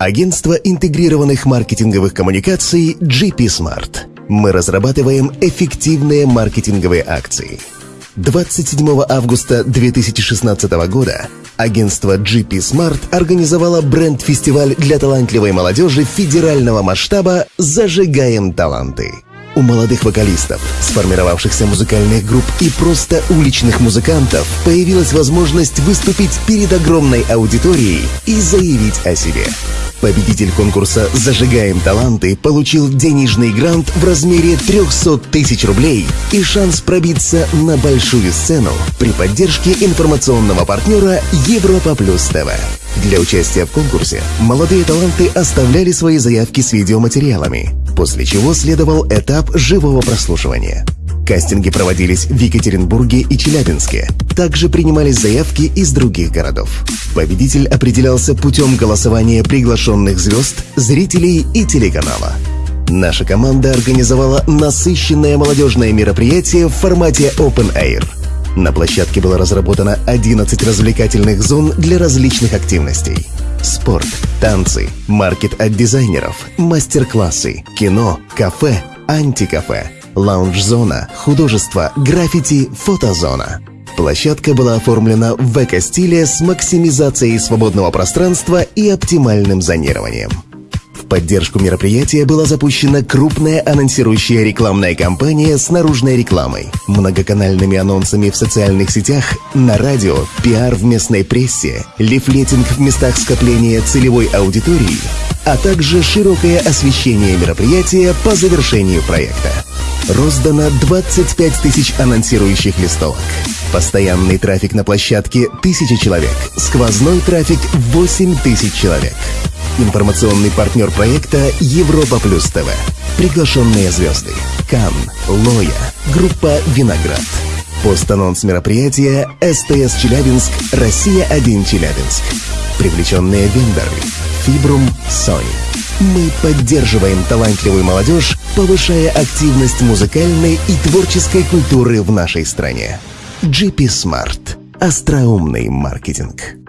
Агентство интегрированных маркетинговых коммуникаций GP Smart. Мы разрабатываем эффективные маркетинговые акции. 27 августа 2016 года агентство GP Smart организовало бренд-фестиваль для талантливой молодежи федерального масштаба «Зажигаем таланты». У молодых вокалистов, сформировавшихся музыкальных групп и просто уличных музыкантов появилась возможность выступить перед огромной аудиторией и заявить о себе. Победитель конкурса «Зажигаем таланты» получил денежный грант в размере 300 тысяч рублей и шанс пробиться на большую сцену при поддержке информационного партнера Европа Плюс ТВ. Для участия в конкурсе молодые таланты оставляли свои заявки с видеоматериалами, после чего следовал этап живого прослушивания. Кастинги проводились в Екатеринбурге и Челябинске. Также принимались заявки из других городов. Победитель определялся путем голосования приглашенных звезд, зрителей и телеканала. Наша команда организовала насыщенное молодежное мероприятие в формате Open Air – на площадке было разработано 11 развлекательных зон для различных активностей. Спорт, танцы, маркет от дизайнеров, мастер-классы, кино, кафе, антикафе, лаунж-зона, художество, граффити, фотозона. Площадка была оформлена в эко-стиле с максимизацией свободного пространства и оптимальным зонированием поддержку мероприятия была запущена крупная анонсирующая рекламная кампания с наружной рекламой, многоканальными анонсами в социальных сетях, на радио, пиар в местной прессе, лифлетинг в местах скопления целевой аудитории, а также широкое освещение мероприятия по завершению проекта. Роздано 25 тысяч анонсирующих листовок. Постоянный трафик на площадке – 1000 человек. Сквозной трафик – 8 тысяч человек. Информационный партнер проекта Европа Плюс ТВ. Приглашенные звезды. Кан, Лоя, группа Виноград. Постанонс мероприятия СТС Челябинск, Россия-1 Челябинск. Привлеченные вендоры. Фибрум, Sony. Мы поддерживаем талантливую молодежь, повышая активность музыкальной и творческой культуры в нашей стране. GP Smart. Остроумный маркетинг.